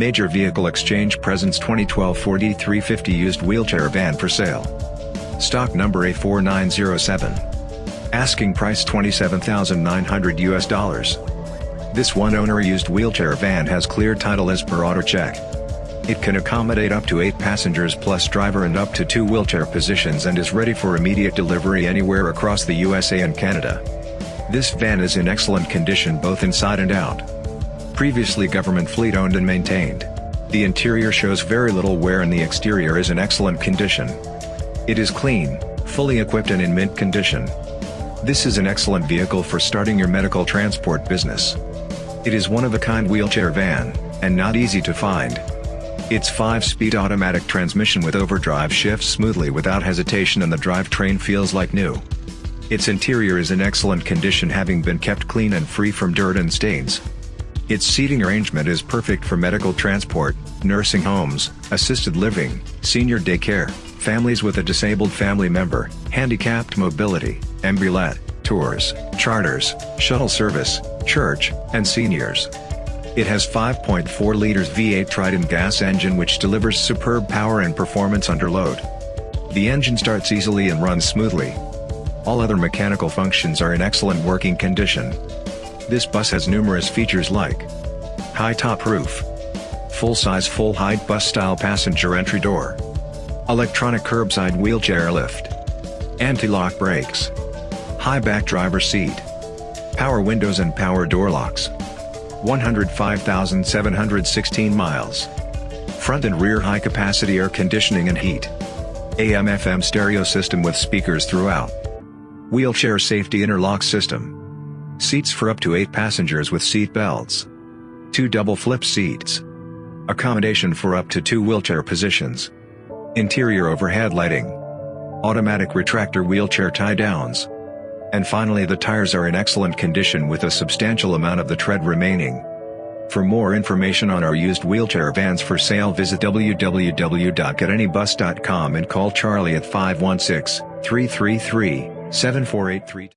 Major Vehicle Exchange presents 2012 Ford E350 used wheelchair van for sale. Stock number A4907. Asking price 27,900 US dollars. This one owner used wheelchair van has clear title as per auto check. It can accommodate up to 8 passengers plus driver and up to 2 wheelchair positions and is ready for immediate delivery anywhere across the USA and Canada. This van is in excellent condition both inside and out previously government fleet owned and maintained. The interior shows very little wear and the exterior is in excellent condition. It is clean, fully equipped and in mint condition. This is an excellent vehicle for starting your medical transport business. It is one of a kind wheelchair van, and not easy to find. Its 5-speed automatic transmission with overdrive shifts smoothly without hesitation and the drivetrain feels like new. Its interior is in excellent condition having been kept clean and free from dirt and stains. Its seating arrangement is perfect for medical transport, nursing homes, assisted living, senior daycare, families with a disabled family member, handicapped mobility, ambulette, tours, charters, shuttle service, church, and seniors. It has 5.4 liters V8 Triton gas engine which delivers superb power and performance under load. The engine starts easily and runs smoothly. All other mechanical functions are in excellent working condition. This bus has numerous features like high top roof, full-size full-height bus-style passenger entry door, electronic curbside wheelchair lift, anti-lock brakes, high back driver seat, power windows and power door locks, 105,716 miles, front and rear high-capacity air conditioning and heat, AM-FM stereo system with speakers throughout, wheelchair safety interlock system, Seats for up to 8 passengers with seat belts. 2 double flip seats. Accommodation for up to 2 wheelchair positions. Interior overhead lighting. Automatic retractor wheelchair tie downs. And finally the tires are in excellent condition with a substantial amount of the tread remaining. For more information on our used wheelchair vans for sale visit www.getanybus.com and call Charlie at 516-333-7483.